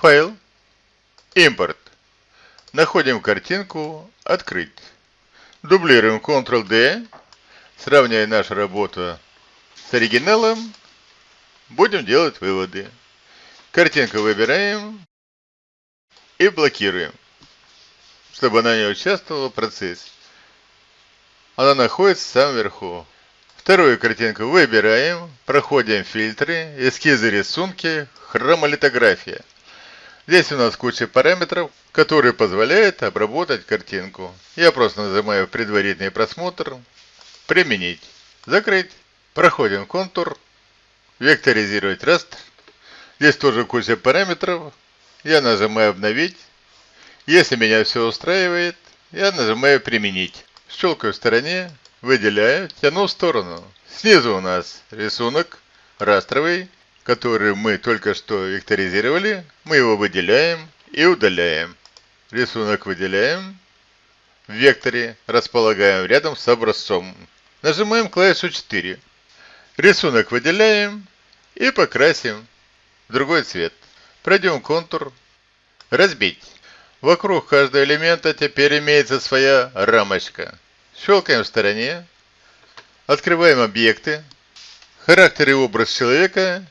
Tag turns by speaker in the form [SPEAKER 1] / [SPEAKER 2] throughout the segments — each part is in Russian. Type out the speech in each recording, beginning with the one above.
[SPEAKER 1] Файл. Импорт. Находим картинку «Открыть». Дублируем Ctrl-D, сравняя нашу работу с оригиналом, будем делать выводы. Картинку выбираем и блокируем, чтобы она не участвовала в процессе. Она находится в самом верху. Вторую картинку выбираем, проходим фильтры, эскизы, рисунки, хромолитография. Здесь у нас куча параметров, которые позволяют обработать картинку. Я просто нажимаю предварительный просмотр, применить, закрыть. Проходим контур, векторизировать растр. Здесь тоже куча параметров. Я нажимаю обновить. Если меня все устраивает, я нажимаю применить. Щелкаю в стороне, выделяю, тяну в сторону. Снизу у нас рисунок растровый, который мы только что векторизировали. Мы его выделяем и удаляем. Рисунок выделяем. В векторе располагаем рядом с образцом. Нажимаем клавишу 4. Рисунок выделяем и покрасим в другой цвет. Пройдем контур. Разбить. Вокруг каждого элемента теперь имеется своя рамочка. Щелкаем в стороне. Открываем объекты. Характер и образ человека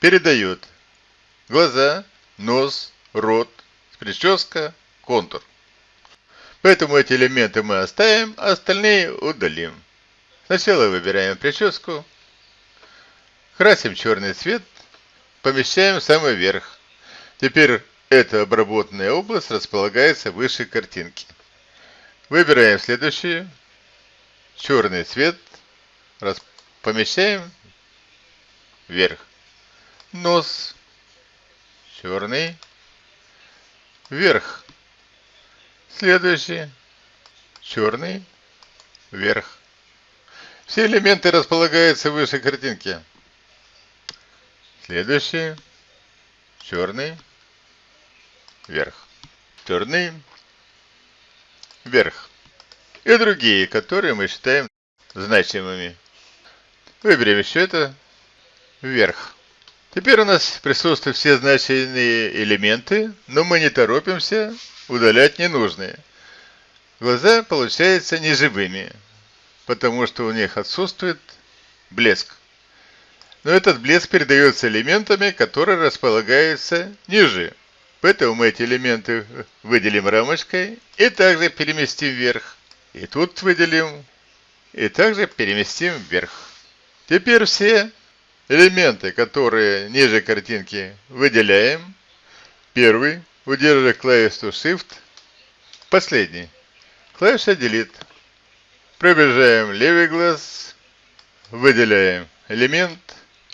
[SPEAKER 1] передают глаза, нос, рот, прическа, контур. Поэтому эти элементы мы оставим, а остальные удалим. Сначала выбираем прическу, красим черный цвет, помещаем в самый верх. Теперь эта обработанная область располагается выше картинки. Выбираем следующую. Черный цвет. Помещаем вверх. Нос. Черный. Вверх. Следующий. Черный. Вверх. Все элементы располагаются выше картинки. Следующий. Черный вверх. Черный, вверх. И другие, которые мы считаем значимыми. Выберем еще это вверх. Теперь у нас присутствуют все значимые элементы, но мы не торопимся удалять ненужные. Глаза получаются неживыми, потому что у них отсутствует блеск. Но этот блеск передается элементами, которые располагаются ниже. Поэтому мы эти элементы выделим рамочкой и также переместим вверх. И тут выделим и также переместим вверх. Теперь все элементы, которые ниже картинки, выделяем. Первый, удерживая клавишу Shift. Последний, клавиша Delete. Пробежаем левый глаз, выделяем элемент,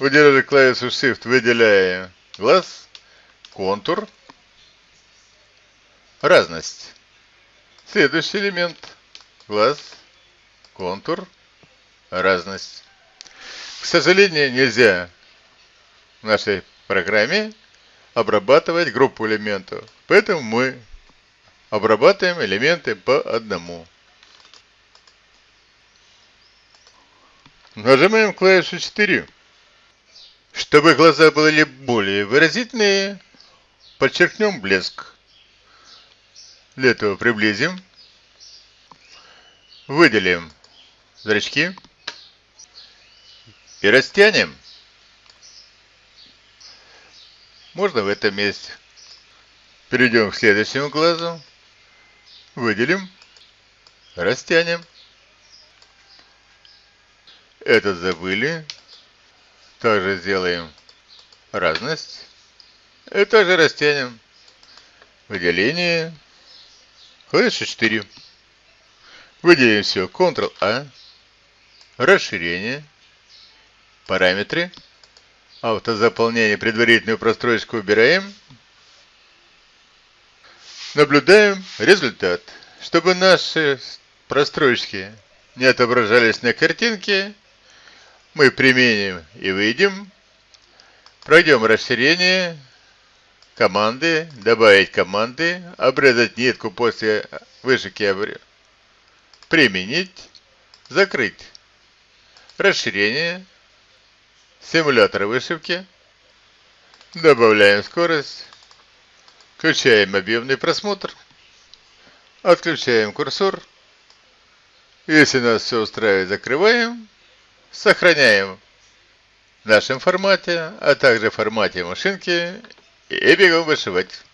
[SPEAKER 1] удерживая клавишу Shift, выделяем глаз, контур, разность. Следующий элемент. Глаз, контур, разность. К сожалению, нельзя в нашей программе обрабатывать группу элементов. Поэтому мы обрабатываем элементы по одному. Нажимаем клавишу 4. Чтобы глаза были более выразительные, подчеркнем блеск. Для этого приблизим. Выделим зрачки. И растянем. Можно в этом месте. Перейдем к следующему глазу. Выделим. Растянем. Этот забыли. Также сделаем разность. И также растянем. Выделение. Клавиша 4. Выделим все. Ctrl-A. Расширение. Параметры. Автозаполнение, предварительную простройку убираем. Наблюдаем результат. Чтобы наши простройки не отображались на картинке, мы применим и выйдем. Пройдем расширение, команды, добавить команды, обрезать нитку после вышивки, применить, закрыть. Расширение, симулятор вышивки, добавляем скорость, Включаем объемный просмотр. Отключаем курсор. Если нас все устраивает, закрываем. Сохраняем в нашем формате, а также в формате машинки и бегом вышивать.